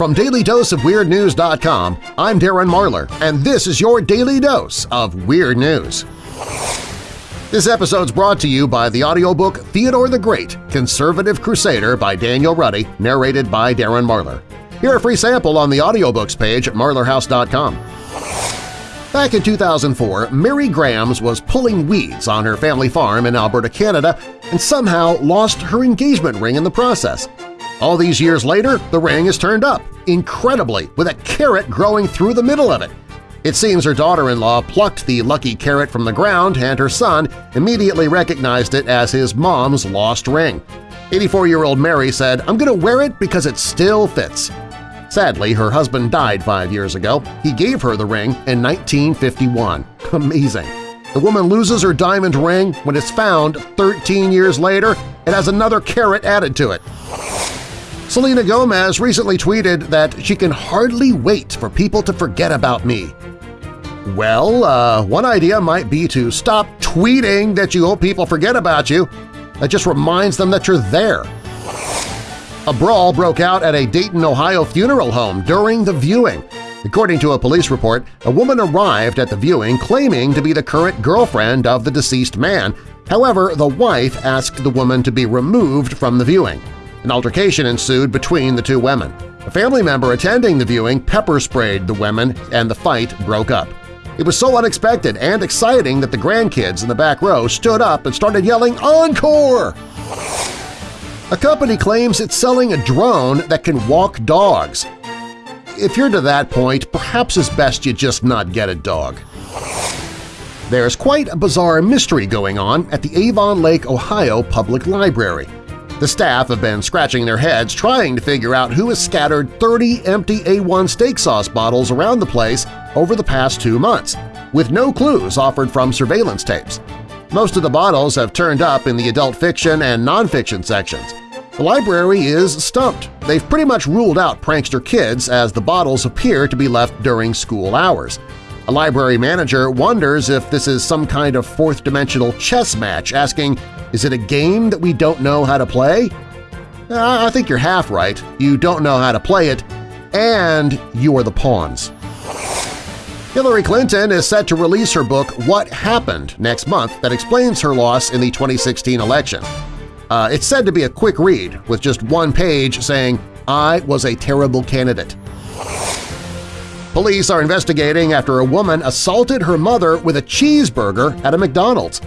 From DailyDoseOfWeirdNews.com, I'm Darren Marlar, and this is your Daily Dose of Weird News. This episode's brought to you by the audiobook Theodore the Great, Conservative Crusader by Daniel Ruddy, narrated by Darren Marlar. Hear a free sample on the audiobooks page at marlarhouse.com. Back in 2004, Mary Grams was pulling weeds on her family farm in Alberta, Canada, and somehow lost her engagement ring in the process. All these years later, the ring is turned up, incredibly, with a carrot growing through the middle of it. It seems her daughter-in-law plucked the lucky carrot from the ground and her son immediately recognized it as his mom's lost ring. 84-year-old Mary said, I'm going to wear it because it still fits. Sadly, her husband died five years ago. He gave her the ring in 1951. Amazing! The woman loses her diamond ring when it's found 13 years later it has another carrot added to it. Selena Gomez recently tweeted that she can hardly wait for people to forget about me. Well, uh, one idea might be to stop tweeting that you hope people forget about you. That just reminds them that you're there. A brawl broke out at a Dayton, Ohio funeral home during the viewing. According to a police report, a woman arrived at the viewing claiming to be the current girlfriend of the deceased man. However, the wife asked the woman to be removed from the viewing. An altercation ensued between the two women. A family member attending the viewing pepper-sprayed the women and the fight broke up. It was so unexpected and exciting that the grandkids in the back row stood up and started yelling Encore! A company claims it's selling a drone that can walk dogs. If you're to that point, perhaps it's best you just not get a dog. There's quite a bizarre mystery going on at the Avon Lake, Ohio Public Library. The staff have been scratching their heads trying to figure out who has scattered 30 empty A1 steak sauce bottles around the place over the past two months, with no clues offered from surveillance tapes. Most of the bottles have turned up in the adult fiction and nonfiction sections. The library is stumped. They've pretty much ruled out prankster kids as the bottles appear to be left during school hours. A library manager wonders if this is some kind of fourth-dimensional chess match, asking, is it a game that we don't know how to play? I think you're half right. You don't know how to play it, and you are the pawns. Hillary Clinton is set to release her book What Happened next month that explains her loss in the 2016 election. Uh, it's said to be a quick read, with just one page saying, I was a terrible candidate. Police are investigating after a woman assaulted her mother with a cheeseburger at a McDonald's.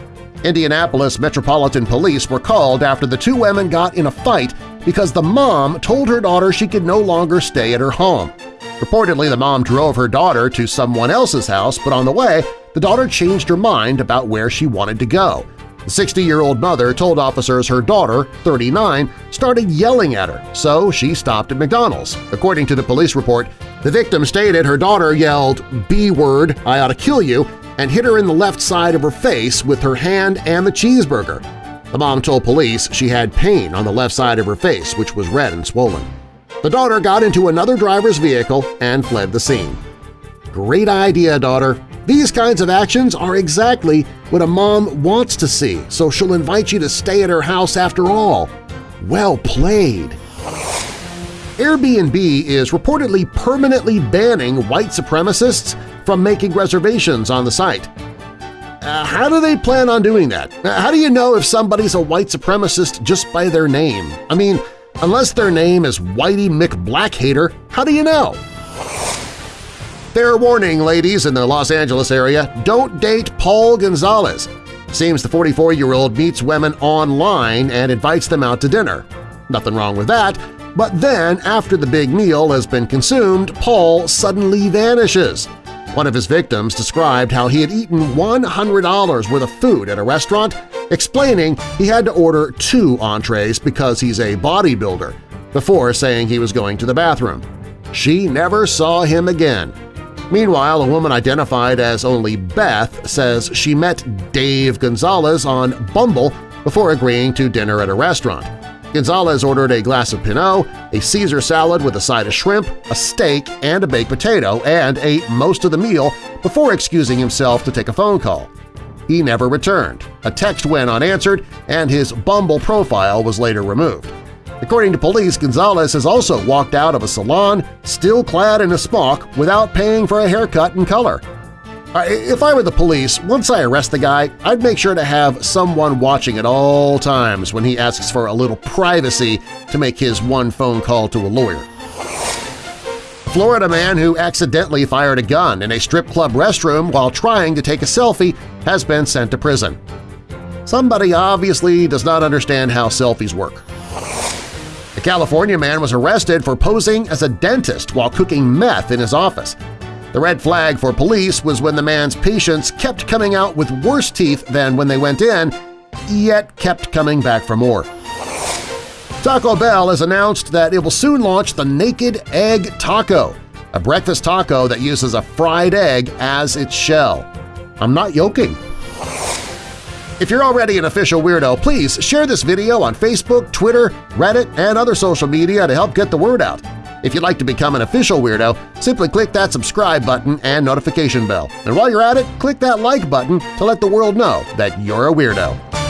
Indianapolis Metropolitan Police were called after the two women got in a fight because the mom told her daughter she could no longer stay at her home. Reportedly, the mom drove her daughter to someone else's house, but on the way, the daughter changed her mind about where she wanted to go. The 60-year-old mother told officers her daughter, 39, started yelling at her, so she stopped at McDonald's. According to the police report, the victim stated her daughter yelled, B-word, I ought to kill you, and hit her in the left side of her face with her hand and the cheeseburger. The mom told police she had pain on the left side of her face, which was red and swollen. The daughter got into another driver's vehicle and fled the scene. Great idea, daughter. These kinds of actions are exactly what a mom wants to see, so she'll invite you to stay at her house after all. Well played! Airbnb is reportedly permanently banning white supremacists from making reservations on the site. Uh, how do they plan on doing that? Uh, how do you know if somebody's a white supremacist just by their name? I mean, unless their name is Whitey McBlackhater, how do you know? Fair warning, ladies in the Los Angeles area, don't date Paul Gonzalez. Seems the 44-year-old meets women online and invites them out to dinner. Nothing wrong with that, but then after the big meal has been consumed, Paul suddenly vanishes. One of his victims described how he had eaten $100 worth of food at a restaurant, explaining he had to order two entrees because he's a bodybuilder, before saying he was going to the bathroom. She never saw him again. Meanwhile, a woman identified as only Beth says she met Dave Gonzalez on Bumble before agreeing to dinner at a restaurant. Gonzalez ordered a glass of Pinot, a Caesar salad with a side of shrimp, a steak, and a baked potato, and ate most of the meal before excusing himself to take a phone call. He never returned. A text went unanswered, and his Bumble profile was later removed. According to police, Gonzalez has also walked out of a salon still clad in a smock without paying for a haircut and color. Uh, if I were the police, once I arrest the guy, I'd make sure to have someone watching at all times when he asks for a little privacy to make his one phone call to a lawyer. Florida man who accidentally fired a gun in a strip club restroom while trying to take a selfie has been sent to prison. Somebody obviously does not understand how selfies work. California man was arrested for posing as a dentist while cooking meth in his office. The red flag for police was when the man's patients kept coming out with worse teeth than when they went in, yet kept coming back for more. Taco Bell has announced that it will soon launch the Naked Egg Taco, a breakfast taco that uses a fried egg as its shell. I'm not joking. If you're already an official weirdo, please share this video on Facebook, Twitter, Reddit, and other social media to help get the word out. If you'd like to become an official weirdo, simply click that subscribe button and notification bell. And while you're at it, click that like button to let the world know that you're a weirdo.